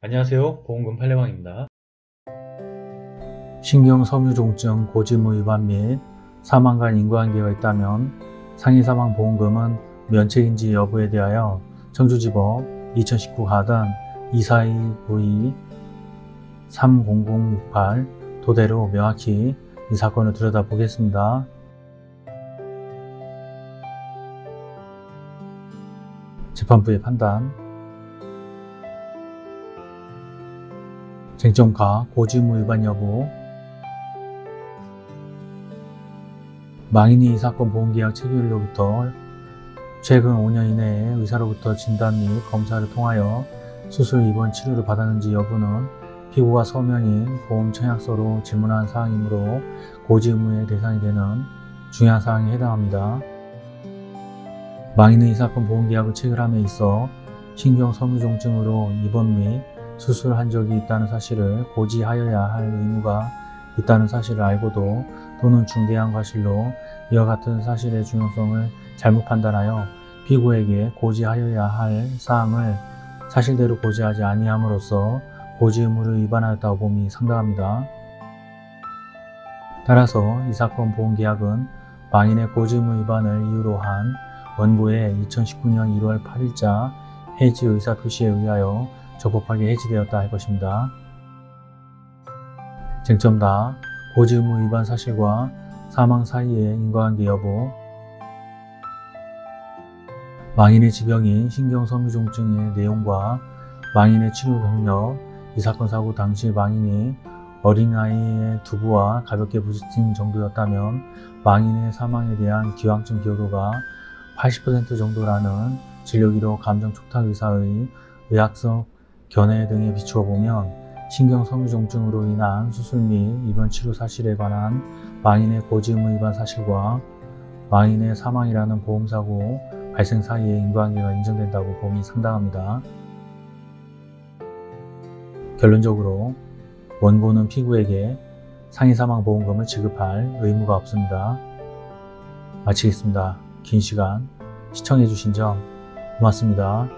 안녕하세요 보험금 팔례방입니다. 신경섬유종증 고지무 위반 및 사망 간 인과관계가 있다면 상해사망보험금은 면책인지 여부에 대하여 청주지법 2019 가단 24292 30068 도대로 명확히 이 사건을 들여다보겠습니다. 재판부의 판단 쟁점가 고지의무 위반 여부 망인이 이 사건 보험계약 체결일로부터 최근 5년 이내에 의사로부터 진단 및 검사를 통하여 수술 입원 치료를 받았는지 여부는 피고가 서명인 보험 청약서로 질문한 사항이므로 고지 의무의 대상이 되는 중요한 사항에 해당합니다. 망인은 이 사건 보험계약을 체결함에 있어 신경섬유종증으로 입원 및 수술한 적이 있다는 사실을 고지하여야 할 의무가 있다는 사실을 알고도 또는 중대한 과실로 이와 같은 사실의 중요성을 잘못 판단하여 피고에게 고지하여야 할 사항을 사실대로 고지하지 아니함으로써 고지 의무를 위반하였다고 봄이 상당합니다. 따라서 이 사건 보험계약은 망인의 고지 의무 위반을 이유로 한 원고의 2019년 1월 8일자 해지 의사표시에 의하여 적법하게 해지되었다 할 것입니다. 쟁점다 고지 의무 위반 사실과 사망 사이의 인과관계 여부 망인의 지병인 신경섬유종증의 내용과 망인의 치료 경력 이 사건 사고 당시 망인이 어린아이의 두부와 가볍게 부딪힌 정도였다면 망인의 사망에 대한 기왕증 기여도가 80% 정도라는 진료기록 감정촉탁의사의 의학적 견해 등에 비추어 보면 신경섬유종증으로 인한 수술 및 입원 치료 사실에 관한 망인의 고지 의무 위반 사실과 망인의 사망이라는 보험사고 발생 사이의 인과관계가 인정된다고 봄이 상당합니다. 결론적으로 원고는 피고에게 상해사망보험금을 지급할 의무가 없습니다. 마치겠습니다. 긴 시간 시청해주신 점 고맙습니다.